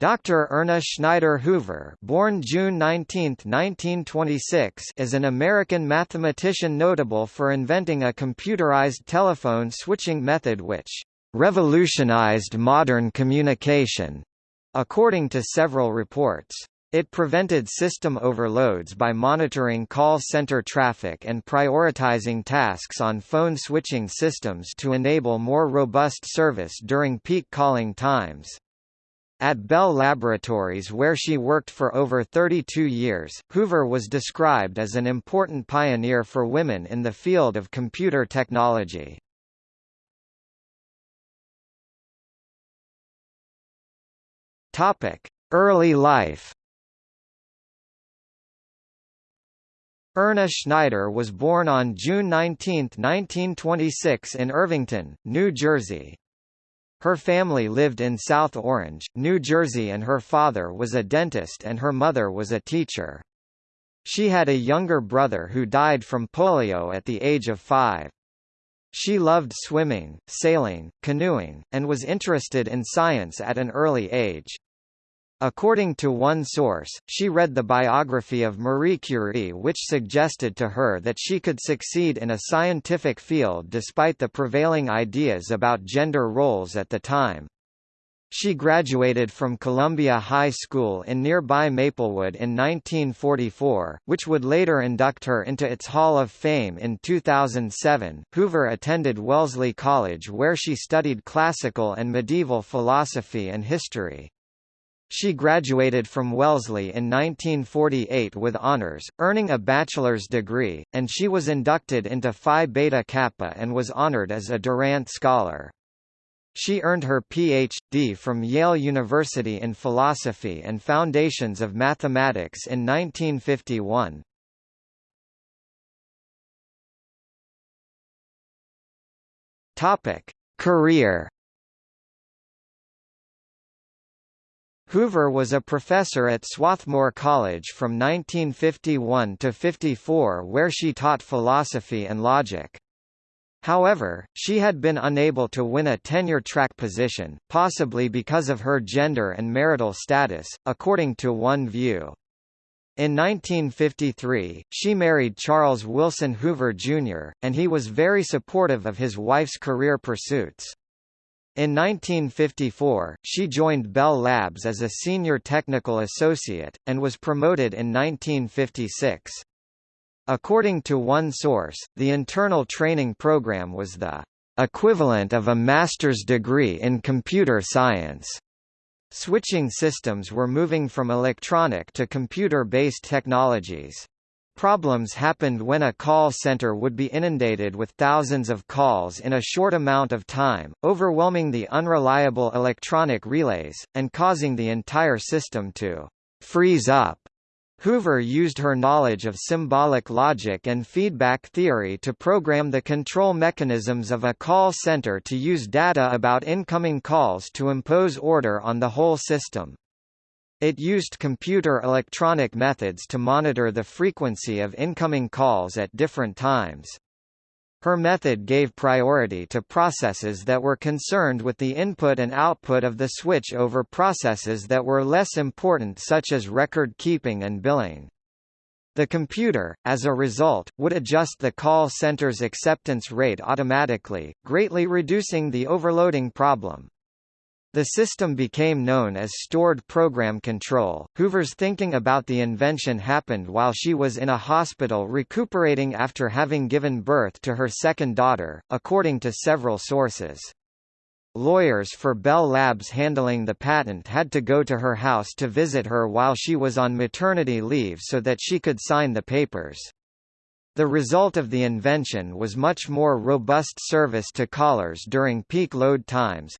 Dr. Erna Schneider Hoover born June 19, 1926, is an American mathematician notable for inventing a computerized telephone switching method which «revolutionized modern communication», according to several reports. It prevented system overloads by monitoring call center traffic and prioritizing tasks on phone switching systems to enable more robust service during peak calling times. At Bell Laboratories where she worked for over 32 years, Hoover was described as an important pioneer for women in the field of computer technology. Early life Erna Schneider was born on June 19, 1926 in Irvington, New Jersey. Her family lived in South Orange, New Jersey and her father was a dentist and her mother was a teacher. She had a younger brother who died from polio at the age of five. She loved swimming, sailing, canoeing, and was interested in science at an early age. According to one source, she read the biography of Marie Curie which suggested to her that she could succeed in a scientific field despite the prevailing ideas about gender roles at the time. She graduated from Columbia High School in nearby Maplewood in 1944, which would later induct her into its Hall of Fame in 2007. Hoover attended Wellesley College where she studied classical and medieval philosophy and history. She graduated from Wellesley in 1948 with honors, earning a bachelor's degree, and she was inducted into Phi Beta Kappa and was honored as a Durant Scholar. She earned her Ph.D. from Yale University in Philosophy and Foundations of Mathematics in 1951. Topic: Career Hoover was a professor at Swarthmore College from 1951 to 54 where she taught philosophy and logic. However, she had been unable to win a tenure-track position, possibly because of her gender and marital status, according to one view. In 1953, she married Charles Wilson Hoover, Jr., and he was very supportive of his wife's career pursuits. In 1954, she joined Bell Labs as a senior technical associate, and was promoted in 1956. According to one source, the internal training program was the equivalent of a master's degree in computer science. Switching systems were moving from electronic to computer-based technologies. Problems happened when a call center would be inundated with thousands of calls in a short amount of time, overwhelming the unreliable electronic relays, and causing the entire system to freeze up. Hoover used her knowledge of symbolic logic and feedback theory to program the control mechanisms of a call center to use data about incoming calls to impose order on the whole system. It used computer electronic methods to monitor the frequency of incoming calls at different times. Her method gave priority to processes that were concerned with the input and output of the switch over processes that were less important such as record keeping and billing. The computer, as a result, would adjust the call center's acceptance rate automatically, greatly reducing the overloading problem. The system became known as Stored Program Control. Hoover's thinking about the invention happened while she was in a hospital recuperating after having given birth to her second daughter, according to several sources. Lawyers for Bell Labs handling the patent had to go to her house to visit her while she was on maternity leave so that she could sign the papers. The result of the invention was much more robust service to callers during peak load times,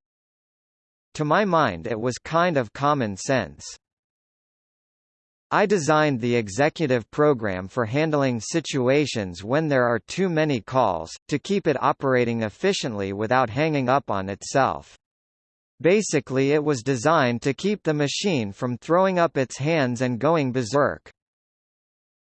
to my mind it was kind of common sense. I designed the executive program for handling situations when there are too many calls, to keep it operating efficiently without hanging up on itself. Basically it was designed to keep the machine from throwing up its hands and going berserk.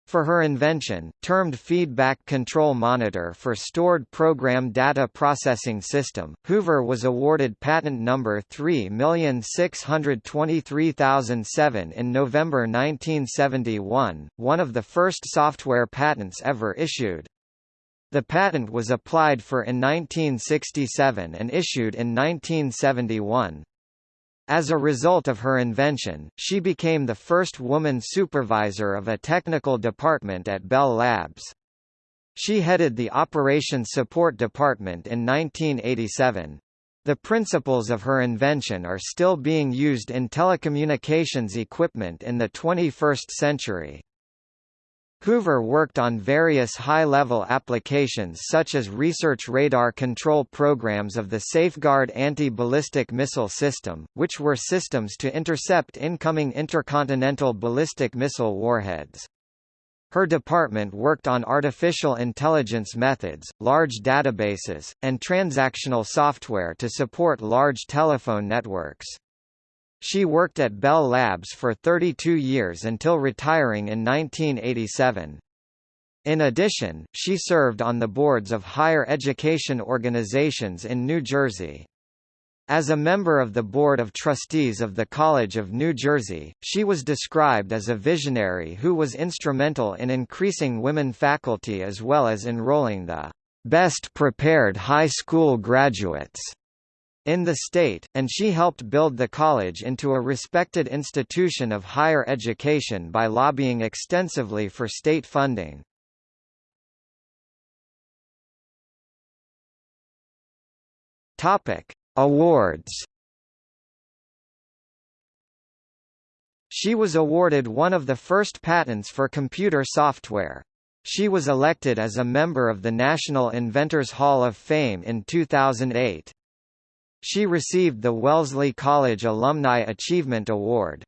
For her invention, termed Feedback Control Monitor for Stored Program Data Processing System, Hoover was awarded patent number 3623007 in November 1971, one of the first software patents ever issued. The patent was applied for in 1967 and issued in 1971. As a result of her invention, she became the first woman supervisor of a technical department at Bell Labs. She headed the Operations Support Department in 1987. The principles of her invention are still being used in telecommunications equipment in the 21st century. Hoover worked on various high-level applications such as research radar control programs of the Safeguard anti-ballistic missile system, which were systems to intercept incoming intercontinental ballistic missile warheads. Her department worked on artificial intelligence methods, large databases, and transactional software to support large telephone networks. She worked at Bell Labs for 32 years until retiring in 1987. In addition, she served on the boards of higher education organizations in New Jersey. As a member of the Board of Trustees of the College of New Jersey, she was described as a visionary who was instrumental in increasing women faculty as well as enrolling the best prepared high school graduates in the state, and she helped build the college into a respected institution of higher education by lobbying extensively for state funding. Topic: Awards. She was awarded one of the first patents for computer software. She was elected as a member of the National Inventors Hall of Fame in 2008. She received the Wellesley College Alumni Achievement Award.